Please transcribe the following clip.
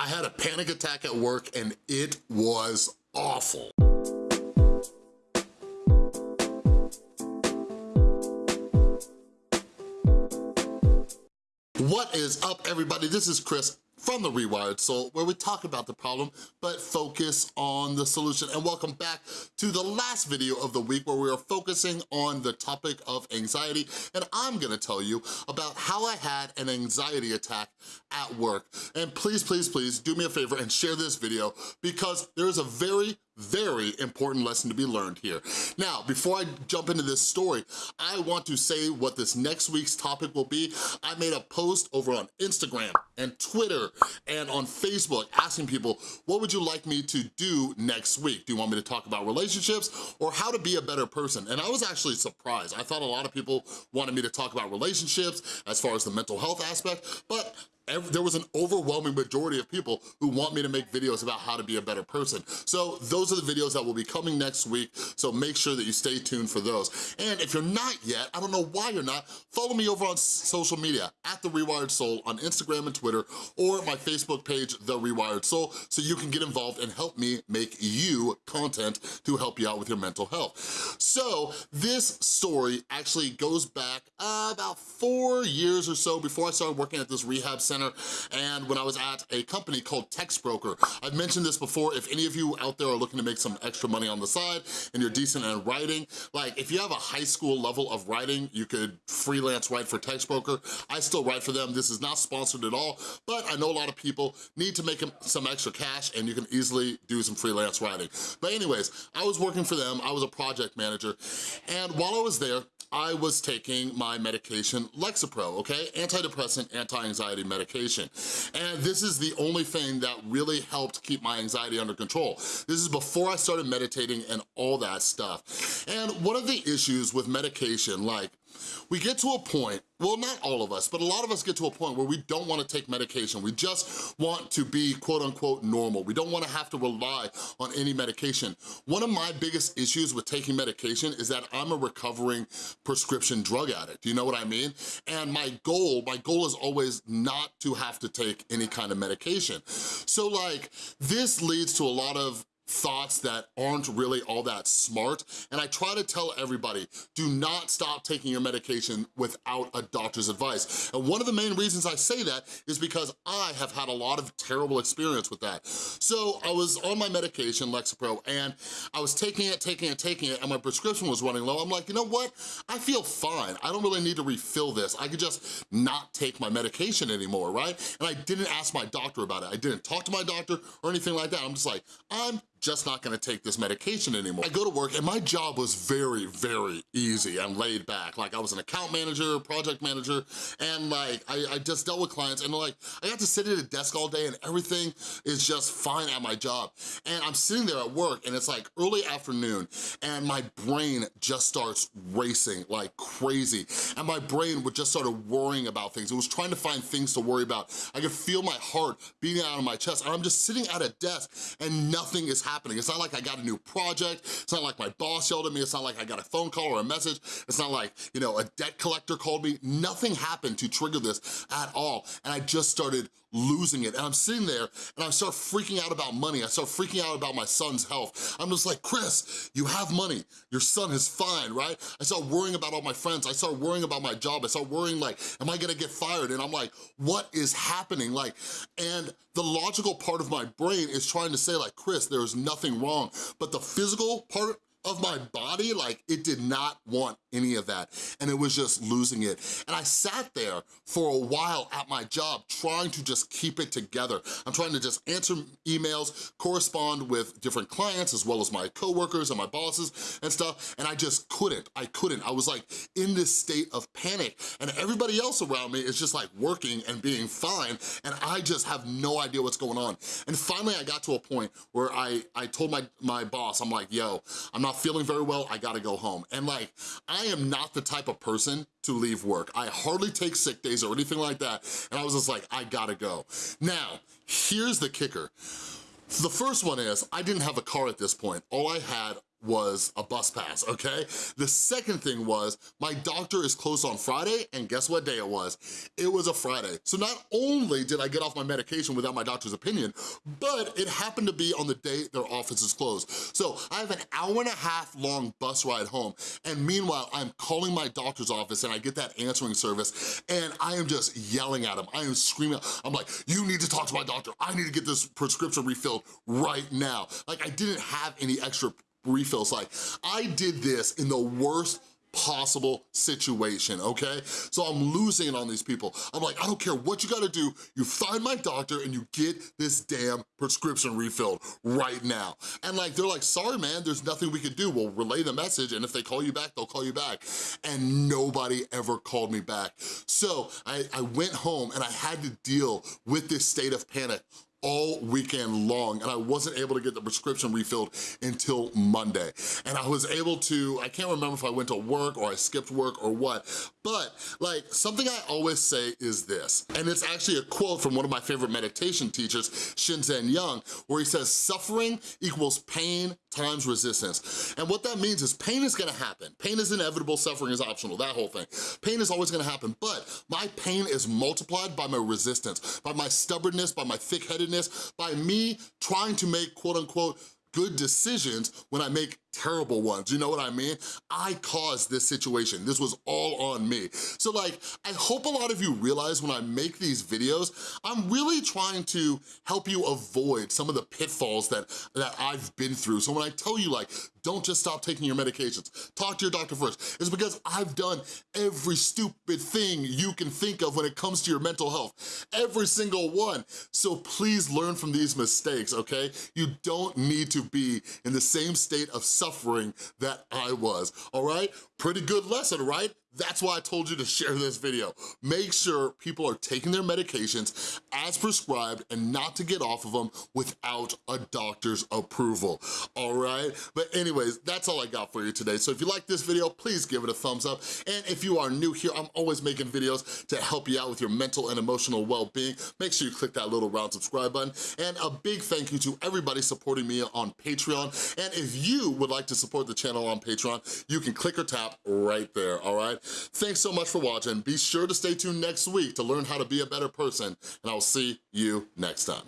I had a panic attack at work and it was awful. What is up, everybody? This is Chris from The Rewired Soul, where we talk about the problem, but focus on the solution. And welcome back to the last video of the week where we are focusing on the topic of anxiety. And I'm gonna tell you about how I had an anxiety attack at work. And please, please, please do me a favor and share this video because there is a very very important lesson to be learned here. Now, before I jump into this story, I want to say what this next week's topic will be. I made a post over on Instagram and Twitter and on Facebook asking people, what would you like me to do next week? Do you want me to talk about relationships or how to be a better person? And I was actually surprised. I thought a lot of people wanted me to talk about relationships as far as the mental health aspect, but there was an overwhelming majority of people who want me to make videos about how to be a better person. So those are the videos that will be coming next week, so make sure that you stay tuned for those. And if you're not yet, I don't know why you're not, follow me over on social media, at The Rewired Soul on Instagram and Twitter, or my Facebook page, The Rewired Soul, so you can get involved and help me make you content to help you out with your mental health. So this story actually goes back uh, about four years or so before I started working at this rehab center Center and when I was at a company called Textbroker. I've mentioned this before, if any of you out there are looking to make some extra money on the side and you're decent at writing, like if you have a high school level of writing, you could freelance write for Textbroker. I still write for them. This is not sponsored at all, but I know a lot of people need to make some extra cash and you can easily do some freelance writing. But anyways, I was working for them. I was a project manager. And while I was there, I was taking my medication Lexapro, okay? Antidepressant, anti-anxiety medication. And this is the only thing that really helped keep my anxiety under control. This is before I started meditating and all that stuff. And one of the issues with medication, like we get to a point, well, not all of us, but a lot of us get to a point where we don't wanna take medication. We just want to be quote unquote normal. We don't wanna have to rely on any medication. One of my biggest issues with taking medication is that I'm a recovering prescription drug addict. You know what I mean? And my goal, my goal is always not to have to take any kind of medication. So like, this leads to a lot of thoughts that aren't really all that smart. And I try to tell everybody, do not stop taking your medication without a doctor's advice. And one of the main reasons I say that is because I have had a lot of terrible experience with that. So I was on my medication, Lexapro, and I was taking it, taking it, taking it, and my prescription was running low. I'm like, you know what? I feel fine. I don't really need to refill this. I could just not take my medication anymore, right? And I didn't ask my doctor about it. I didn't talk to my doctor or anything like that. I'm just like, I'm just not gonna take this medication anymore. I go to work and my job was very, very easy and laid back. Like I was an account manager, project manager, and like I, I just dealt with clients and like I got to sit at a desk all day and everything is just fine at my job. And I'm sitting there at work and it's like early afternoon and my brain just starts racing like crazy. And my brain would just started worrying about things. It was trying to find things to worry about. I could feel my heart beating out of my chest and I'm just sitting at a desk and nothing is happening. It's not like I got a new project. It's not like my boss yelled at me. It's not like I got a phone call or a message. It's not like, you know, a debt collector called me. Nothing happened to trigger this at all. And I just started losing it. And I'm sitting there and I start freaking out about money. I start freaking out about my son's health. I'm just like, Chris, you have money. Your son is fine, right? I start worrying about all my friends. I start worrying about my job. I start worrying like, am I gonna get fired? And I'm like, what is happening? Like, and the logical part of my brain is trying to say like, Chris, there's nothing wrong. But the physical part of my body, like it did not want any of that. And it was just losing it. And I sat there for a while at my job trying to just keep it together. I'm trying to just answer emails, correspond with different clients as well as my coworkers and my bosses and stuff. And I just couldn't, I couldn't. I was like in this state of panic and everybody else around me is just like working and being fine. And I just have no idea what's going on. And finally I got to a point where I, I told my, my boss, I'm like, yo, I'm not feeling very well, I gotta go home. And like, I am not the type of person to leave work. I hardly take sick days or anything like that. And I was just like, I gotta go. Now, here's the kicker. The first one is, I didn't have a car at this point. All I had was a bus pass, okay? The second thing was my doctor is closed on Friday and guess what day it was? It was a Friday. So not only did I get off my medication without my doctor's opinion, but it happened to be on the day their office is closed. So I have an hour and a half long bus ride home and meanwhile I'm calling my doctor's office and I get that answering service and I am just yelling at him. I am screaming. I'm like, you need to talk to my doctor. I need to get this prescription refilled right now. Like I didn't have any extra refills. Like, I did this in the worst possible situation, okay? So I'm losing it on these people. I'm like, I don't care what you gotta do, you find my doctor and you get this damn prescription refilled right now. And like, they're like, sorry man, there's nothing we can do. We'll relay the message and if they call you back, they'll call you back. And nobody ever called me back. So I, I went home and I had to deal with this state of panic all weekend long and I wasn't able to get the prescription refilled until Monday. And I was able to, I can't remember if I went to work or I skipped work or what, but like something I always say is this, and it's actually a quote from one of my favorite meditation teachers, Shinzen Young, where he says, suffering equals pain times resistance. And what that means is pain is gonna happen. Pain is inevitable, suffering is optional, that whole thing. Pain is always gonna happen, but my pain is multiplied by my resistance, by my stubbornness, by my thick-headedness, by me trying to make quote unquote good decisions when I make terrible ones, you know what I mean? I caused this situation, this was all on me. So like, I hope a lot of you realize when I make these videos, I'm really trying to help you avoid some of the pitfalls that, that I've been through. So when I tell you like, don't just stop taking your medications, talk to your doctor first, it's because I've done every stupid thing you can think of when it comes to your mental health, every single one. So please learn from these mistakes, okay? You don't need to be in the same state of suffering that I was, all right? Pretty good lesson, right? That's why I told you to share this video. Make sure people are taking their medications as prescribed and not to get off of them without a doctor's approval, all right? But anyways, that's all I got for you today. So if you like this video, please give it a thumbs up. And if you are new here, I'm always making videos to help you out with your mental and emotional well-being. Make sure you click that little round subscribe button. And a big thank you to everybody supporting me on Patreon. And if you would like to support the channel on Patreon, you can click or tap right there, all right? Thanks so much for watching. Be sure to stay tuned next week to learn how to be a better person, and I'll see you next time.